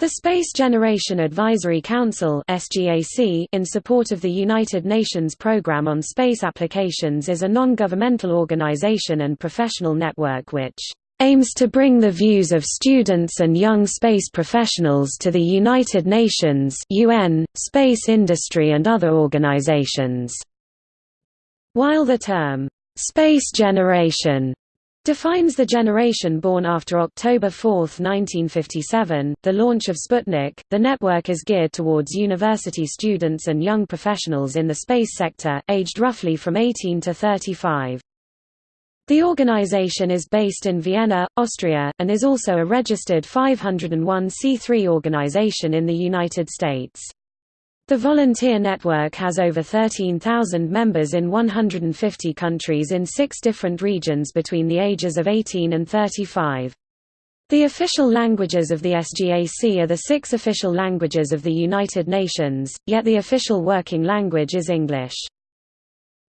The Space Generation Advisory Council in support of the United Nations Programme on Space Applications is a non-governmental organization and professional network which aims to bring the views of students and young space professionals to the United Nations UN, space industry and other organizations. While the term, "'space generation' defines the generation born after October 4, 1957, the launch of Sputnik. The network is geared towards university students and young professionals in the space sector, aged roughly from 18 to 35. The organization is based in Vienna, Austria, and is also a registered 501c3 organization in the United States. The volunteer network has over 13,000 members in 150 countries in six different regions between the ages of 18 and 35. The official languages of the SGAC are the six official languages of the United Nations, yet the official working language is English.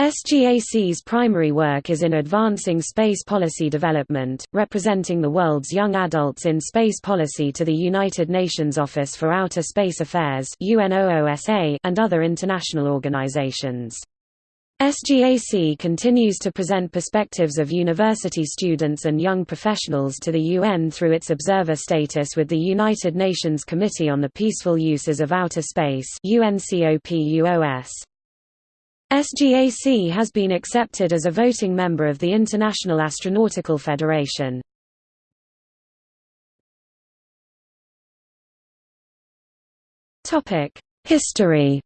SGAC's primary work is in advancing space policy development, representing the world's young adults in space policy to the United Nations Office for Outer Space Affairs and other international organizations. SGAC continues to present perspectives of university students and young professionals to the UN through its observer status with the United Nations Committee on the Peaceful Uses of Outer Space UNCOPUOS. SGAC has been accepted as a voting member of the International Astronautical Federation. History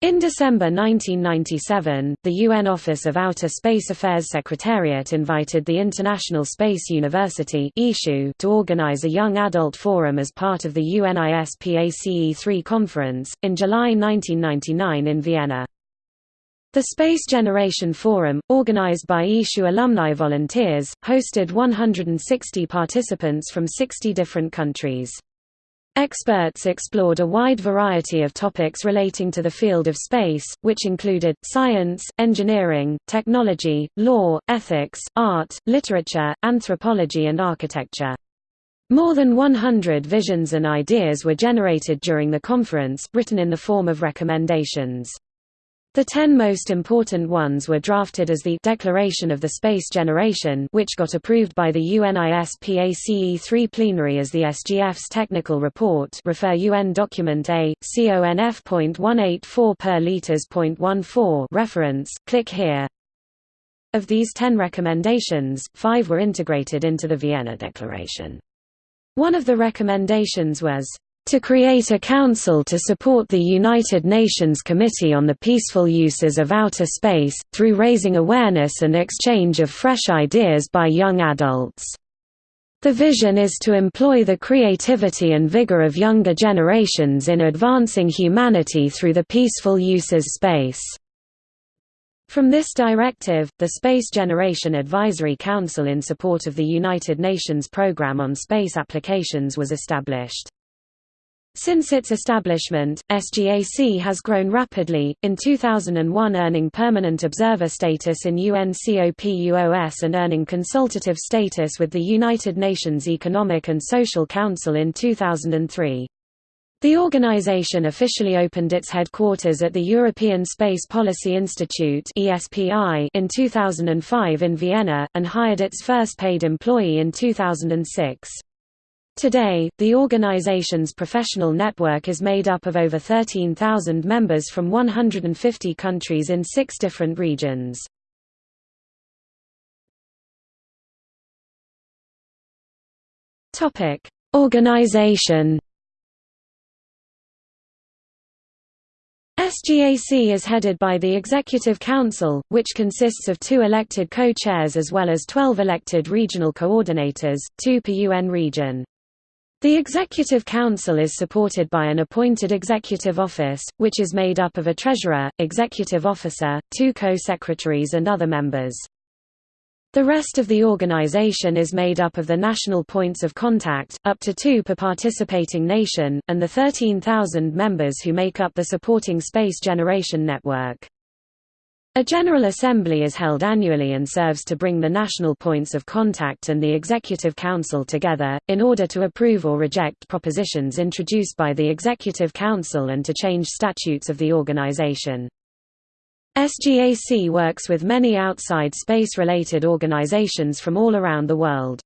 In December 1997, the UN Office of Outer Space Affairs Secretariat invited the International Space University to organize a young adult forum as part of the UNISPACE-3 conference, in July 1999 in Vienna. The Space Generation Forum, organized by ISU alumni volunteers, hosted 160 participants from 60 different countries. Experts explored a wide variety of topics relating to the field of space, which included, science, engineering, technology, law, ethics, art, literature, anthropology and architecture. More than 100 visions and ideas were generated during the conference, written in the form of recommendations. The ten most important ones were drafted as the Declaration of the Space Generation which got approved by the UNISPACE-3 plenary as the SGF's technical report refer UN document A, CONF.184 per liters.14 reference, click here. Of these ten recommendations, five were integrated into the Vienna Declaration. One of the recommendations was to create a council to support the United Nations Committee on the Peaceful Uses of Outer Space, through raising awareness and exchange of fresh ideas by young adults. The vision is to employ the creativity and vigor of younger generations in advancing humanity through the peaceful uses space. From this directive, the Space Generation Advisory Council in support of the United Nations Programme on Space Applications was established. Since its establishment, SGAC has grown rapidly, in 2001 earning permanent observer status in UNCOPUOS and earning consultative status with the United Nations Economic and Social Council in 2003. The organization officially opened its headquarters at the European Space Policy Institute in 2005 in Vienna, and hired its first paid employee in 2006. Today, the organization's professional network is made up of over 13,000 members from 150 countries in six different regions. Organization SGAC is headed by the Executive Council, which consists of two elected co-chairs as well as 12 elected regional coordinators, two per UN region. The Executive Council is supported by an appointed Executive Office, which is made up of a Treasurer, Executive Officer, two co-secretaries and other members. The rest of the organization is made up of the national points of contact, up to two per participating nation, and the 13,000 members who make up the supporting Space Generation Network. A General Assembly is held annually and serves to bring the national points of contact and the Executive Council together, in order to approve or reject propositions introduced by the Executive Council and to change statutes of the organization. SGAC works with many outside space-related organizations from all around the world.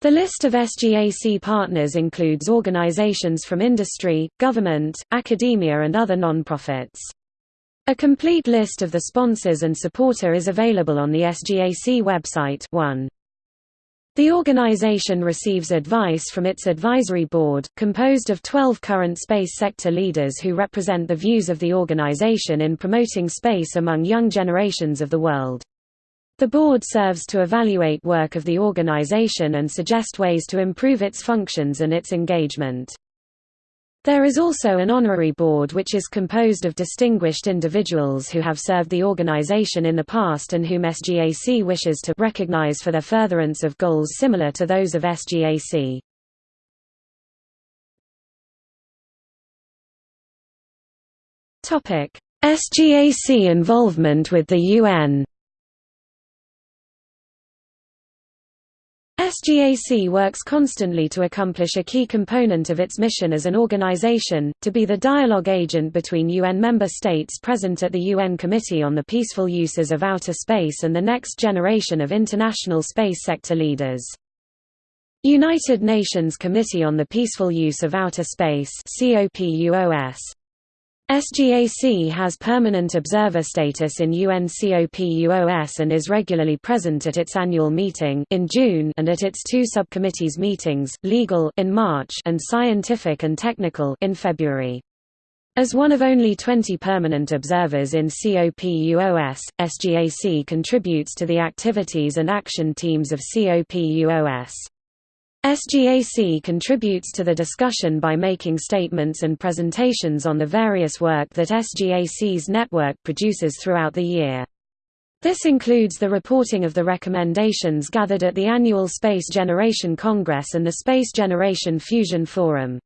The list of SGAC partners includes organizations from industry, government, academia and other non-profits. A complete list of the sponsors and supporter is available on the SGAC website 1. The organization receives advice from its advisory board, composed of 12 current space sector leaders who represent the views of the organization in promoting space among young generations of the world. The board serves to evaluate work of the organization and suggest ways to improve its functions and its engagement. There is also an honorary board which is composed of distinguished individuals who have served the organization in the past and whom SGAC wishes to recognize for their furtherance of goals similar to those of SGAC. SGAC involvement with the UN SGAC works constantly to accomplish a key component of its mission as an organization, to be the dialogue agent between UN member states present at the UN Committee on the Peaceful Uses of Outer Space and the next generation of international space sector leaders. United Nations Committee on the Peaceful Use of Outer Space COPUOS SGAC has permanent observer status in UNCOPUOS and is regularly present at its annual meeting in June and at its two subcommittees meetings, Legal in March and Scientific and Technical in February. As one of only 20 permanent observers in COPUOS, SGAC contributes to the activities and action teams of COPUOS. SGAC contributes to the discussion by making statements and presentations on the various work that SGAC's network produces throughout the year. This includes the reporting of the recommendations gathered at the annual Space Generation Congress and the Space Generation Fusion Forum.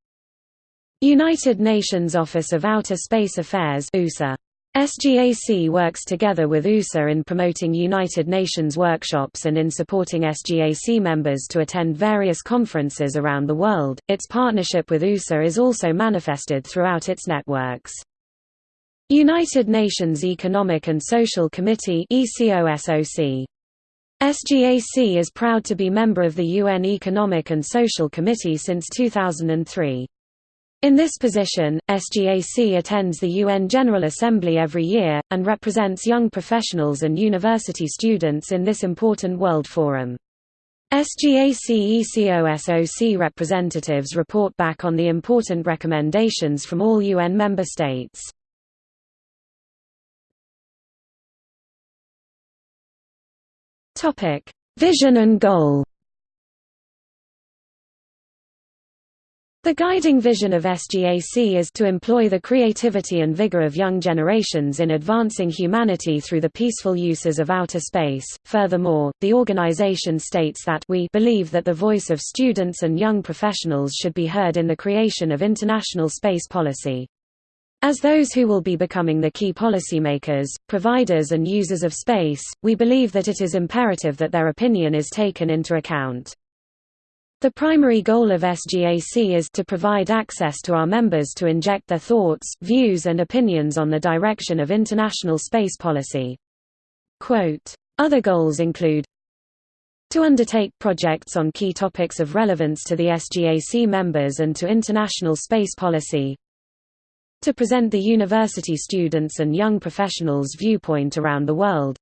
United Nations Office of Outer Space Affairs SGAC works together with USA in promoting United Nations workshops and in supporting SGAC members to attend various conferences around the world. Its partnership with USA is also manifested throughout its networks. United Nations Economic and Social Committee ECOSOC SGAC is proud to be member of the UN Economic and Social Committee since 2003. In this position, SGAC attends the UN General Assembly every year, and represents young professionals and university students in this important world forum. SGAC ECOSOC representatives report back on the important recommendations from all UN member states. Vision and goal The guiding vision of SGAC is to employ the creativity and vigor of young generations in advancing humanity through the peaceful uses of outer space. Furthermore, the organization states that we believe that the voice of students and young professionals should be heard in the creation of international space policy. As those who will be becoming the key policymakers, providers and users of space, we believe that it is imperative that their opinion is taken into account. The primary goal of SGAC is to provide access to our members to inject their thoughts, views and opinions on the direction of international space policy. Quote, Other goals include to undertake projects on key topics of relevance to the SGAC members and to international space policy, to present the university students and young professionals' viewpoint around the world,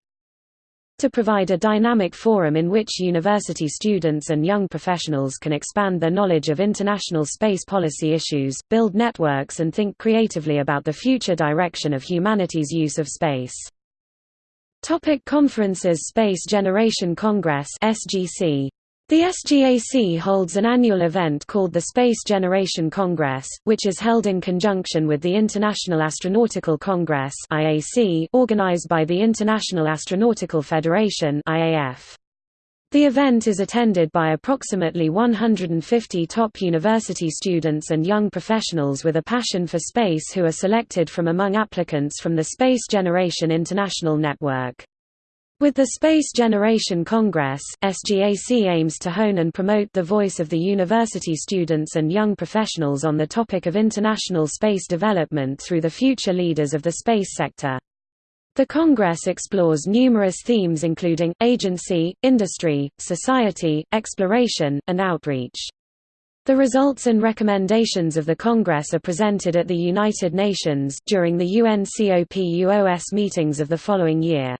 to provide a dynamic forum in which university students and young professionals can expand their knowledge of international space policy issues, build networks and think creatively about the future direction of humanity's use of space. Topic conferences Space Generation Congress SGC the SGAC holds an annual event called the Space Generation Congress, which is held in conjunction with the International Astronautical Congress organized by the International Astronautical Federation (IAF). The event is attended by approximately 150 top university students and young professionals with a passion for space who are selected from among applicants from the Space Generation International Network. With the Space Generation Congress, SGAC aims to hone and promote the voice of the university students and young professionals on the topic of international space development through the future leaders of the space sector. The Congress explores numerous themes including, agency, industry, society, exploration, and outreach. The results and recommendations of the Congress are presented at the United Nations during the UNCOPUOS meetings of the following year.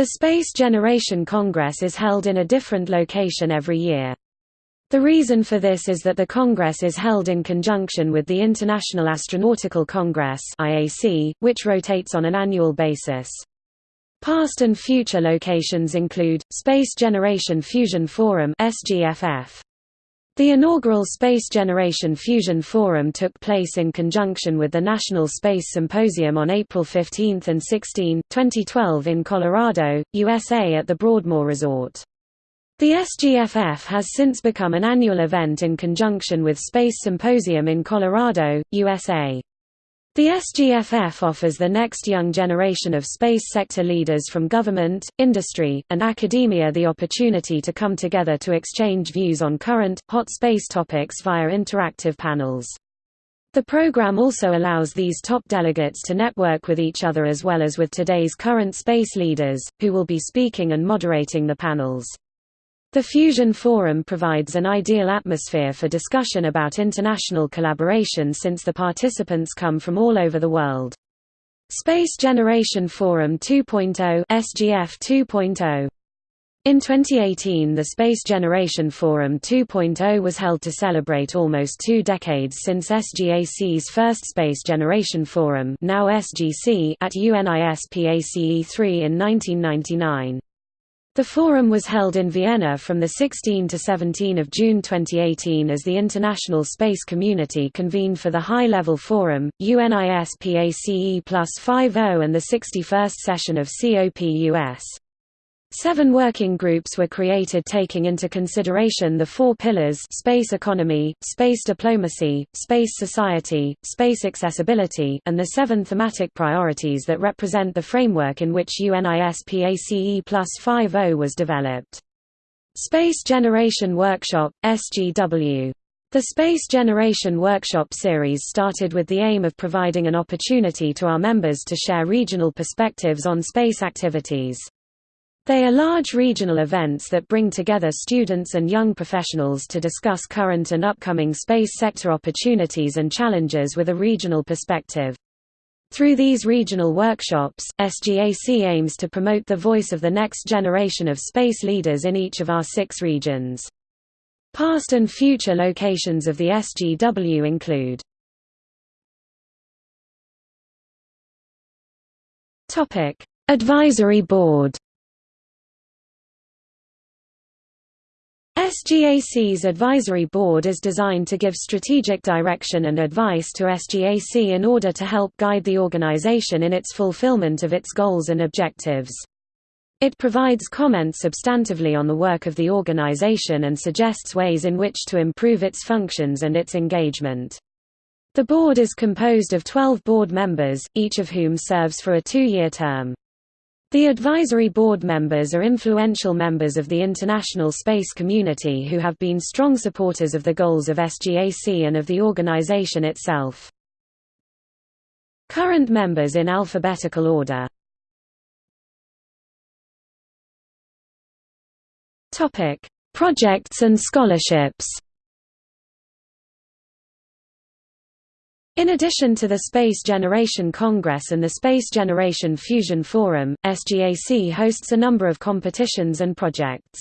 The Space Generation Congress is held in a different location every year. The reason for this is that the Congress is held in conjunction with the International Astronautical Congress which rotates on an annual basis. Past and future locations include Space Generation Fusion Forum (SGFF). The inaugural Space Generation Fusion Forum took place in conjunction with the National Space Symposium on April 15 and 16, 2012 in Colorado, USA at the Broadmoor Resort. The SGFF has since become an annual event in conjunction with Space Symposium in Colorado, USA. The SGFF offers the next young generation of space sector leaders from government, industry, and academia the opportunity to come together to exchange views on current, hot space topics via interactive panels. The program also allows these top delegates to network with each other as well as with today's current space leaders, who will be speaking and moderating the panels. The Fusion Forum provides an ideal atmosphere for discussion about international collaboration since the participants come from all over the world. Space Generation Forum 2.0 SGF 2.0 in 2018 the Space Generation Forum 2.0 was held to celebrate almost two decades since SGAC's first Space Generation Forum now SGC at UNISPACE 3 in 1999. The forum was held in Vienna from 16 to 17 of June 2018 as the international space community convened for the High-Level Forum, UNISPACE plus 50 and the 61st session of COPUOS. Seven working groups were created taking into consideration the four pillars space economy, space diplomacy, space society, space accessibility, and the seven thematic priorities that represent the framework in which UNISPACE plus 50 was developed. Space Generation Workshop, SGW. The Space Generation Workshop series started with the aim of providing an opportunity to our members to share regional perspectives on space activities. They are large regional events that bring together students and young professionals to discuss current and upcoming space sector opportunities and challenges with a regional perspective. Through these regional workshops, SGAC aims to promote the voice of the next generation of space leaders in each of our six regions. Past and future locations of the SGW include Advisory Board SGAC's advisory board is designed to give strategic direction and advice to SGAC in order to help guide the organization in its fulfillment of its goals and objectives. It provides comments substantively on the work of the organization and suggests ways in which to improve its functions and its engagement. The board is composed of 12 board members, each of whom serves for a two-year term. The advisory board members are influential members of the international space community who have been strong supporters of the goals of SGAC and of the organization itself. Current members in alphabetical order Projects and scholarships In addition to the Space Generation Congress and the Space Generation Fusion Forum, SGAC hosts a number of competitions and projects.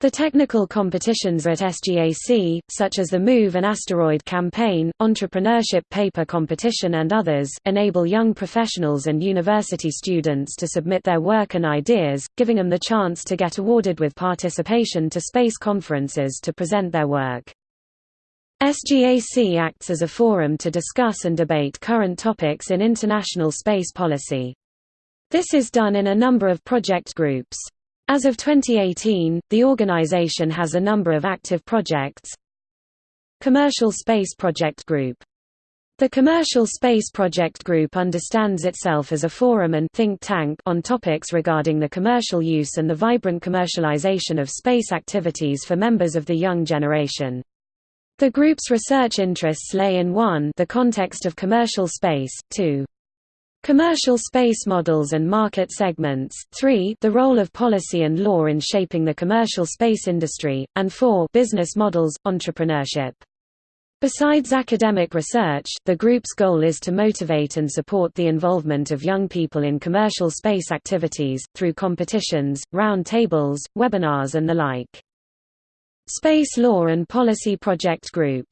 The technical competitions at SGAC, such as the Move an Asteroid campaign, Entrepreneurship Paper Competition and others, enable young professionals and university students to submit their work and ideas, giving them the chance to get awarded with participation to space conferences to present their work. SGAC acts as a forum to discuss and debate current topics in international space policy. This is done in a number of project groups. As of 2018, the organization has a number of active projects. Commercial Space Project Group the Commercial Space Project Group understands itself as a forum and think tank on topics regarding the commercial use and the vibrant commercialization of space activities for members of the young generation. The group's research interests lay in 1 the context of commercial space, 2 commercial space models and market segments, 3 the role of policy and law in shaping the commercial space industry, and 4 business models, entrepreneurship. Besides academic research, the group's goal is to motivate and support the involvement of young people in commercial space activities, through competitions, round tables, webinars and the like. Space Law and Policy Project Group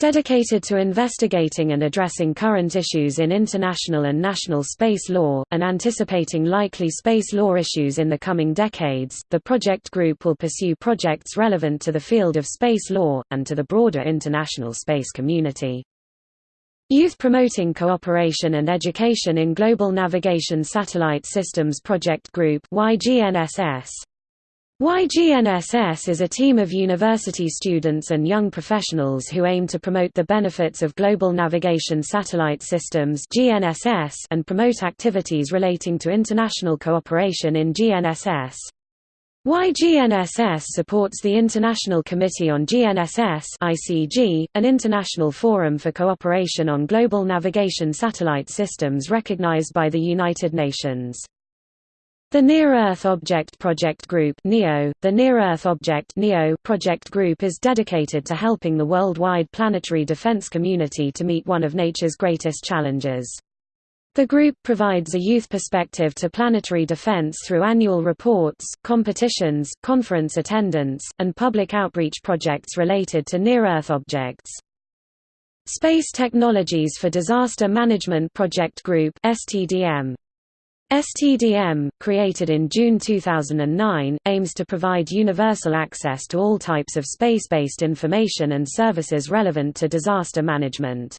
Dedicated to investigating and addressing current issues in international and national space law, and anticipating likely space law issues in the coming decades, the project group will pursue projects relevant to the field of space law, and to the broader international space community. Youth Promoting Cooperation and Education in Global Navigation Satellite Systems Project Group YGNSS YGNSS is a team of university students and young professionals who aim to promote the benefits of global navigation satellite systems (GNSS) and promote activities relating to international cooperation in GNSS. YGNSS supports the International Committee on GNSS (ICG), an international forum for cooperation on global navigation satellite systems recognized by the United Nations. The Near-Earth Object Project Group NEO, the Near-Earth Object NEO project group is dedicated to helping the worldwide planetary defense community to meet one of nature's greatest challenges. The group provides a youth perspective to planetary defense through annual reports, competitions, conference attendance, and public outreach projects related to near-Earth objects. Space Technologies for Disaster Management Project Group STDM STDM, created in June 2009, aims to provide universal access to all types of space-based information and services relevant to disaster management.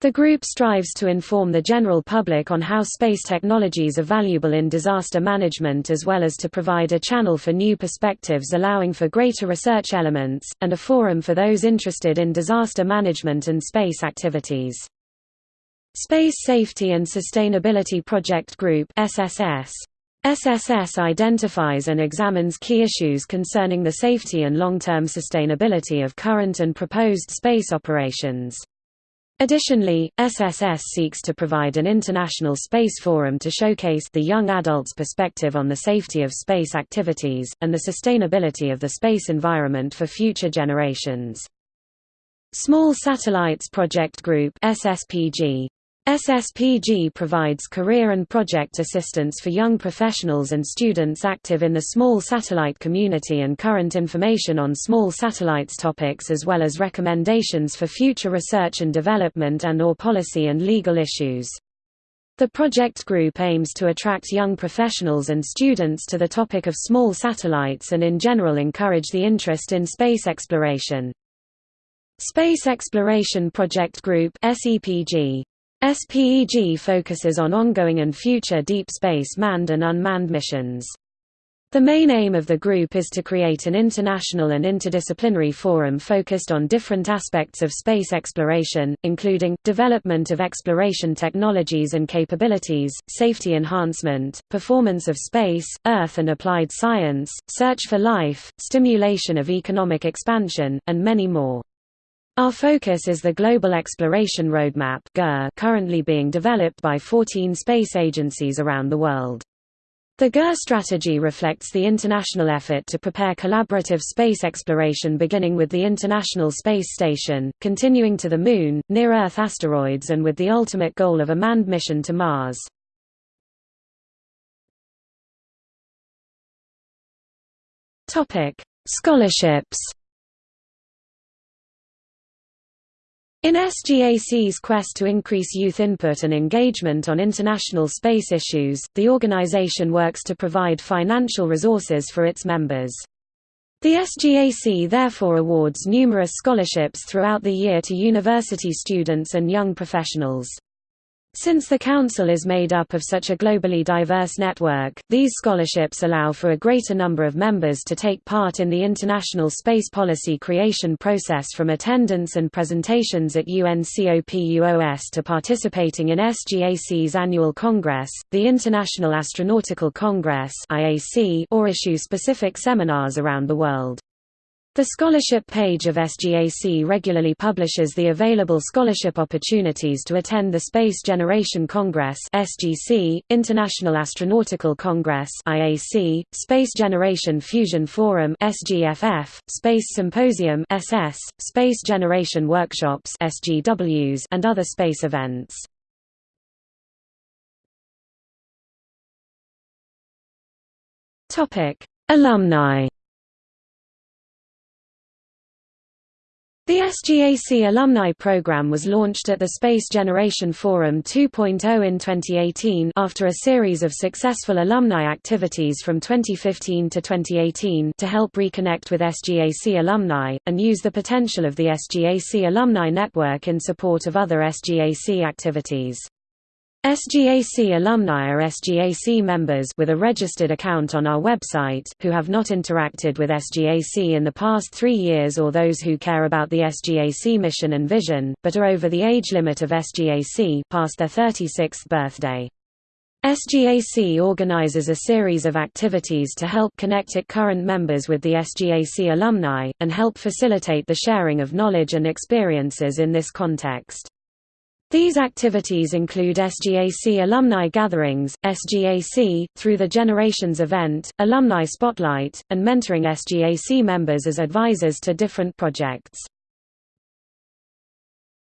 The group strives to inform the general public on how space technologies are valuable in disaster management as well as to provide a channel for new perspectives allowing for greater research elements, and a forum for those interested in disaster management and space activities. Space Safety and Sustainability Project Group SSS. SSS identifies and examines key issues concerning the safety and long-term sustainability of current and proposed space operations. Additionally, SSS seeks to provide an international space forum to showcase the young adult's perspective on the safety of space activities, and the sustainability of the space environment for future generations. Small Satellites Project Group SSPG SSPG provides career and project assistance for young professionals and students active in the small satellite community and current information on small satellites topics as well as recommendations for future research and development and or policy and legal issues. The project group aims to attract young professionals and students to the topic of small satellites and in general encourage the interest in space exploration. Space Exploration Project Group SEPG SEPG focuses on ongoing and future deep space manned and unmanned missions. The main aim of the group is to create an international and interdisciplinary forum focused on different aspects of space exploration, including, development of exploration technologies and capabilities, safety enhancement, performance of space, Earth and applied science, search for life, stimulation of economic expansion, and many more. Our focus is the Global Exploration Roadmap currently being developed by 14 space agencies around the world. The GER strategy reflects the international effort to prepare collaborative space exploration beginning with the International Space Station, continuing to the Moon, near-Earth asteroids and with the ultimate goal of a manned mission to Mars. Scholarships In SGAC's quest to increase youth input and engagement on international space issues, the organization works to provide financial resources for its members. The SGAC therefore awards numerous scholarships throughout the year to university students and young professionals. Since the Council is made up of such a globally diverse network, these scholarships allow for a greater number of members to take part in the international space policy creation process from attendance and presentations at UNCOPUOS to participating in SGAC's annual Congress, the International Astronautical Congress or issue specific seminars around the world. The scholarship page of SGAC regularly publishes the available scholarship opportunities to attend the Space Generation Congress (SGC), International Astronautical Congress (IAC), Space Generation Fusion Forum (SGFF), Space Symposium (SS), Space Generation Workshops (SGWs), and other space events. Topic: Alumni The SGAC Alumni Program was launched at the Space Generation Forum 2.0 in 2018 after a series of successful alumni activities from 2015 to 2018 to help reconnect with SGAC alumni, and use the potential of the SGAC Alumni Network in support of other SGAC activities. SGAC alumni are SGAC members with a registered account on our website who have not interacted with SGAC in the past three years or those who care about the SGAC mission and vision, but are over the age limit of SGAC past their 36th birthday. SGAC organizes a series of activities to help connect its current members with the SGAC alumni, and help facilitate the sharing of knowledge and experiences in this context. These activities include SGAC alumni gatherings, SGAC, through the Generations event, Alumni Spotlight, and mentoring SGAC members as advisors to different projects.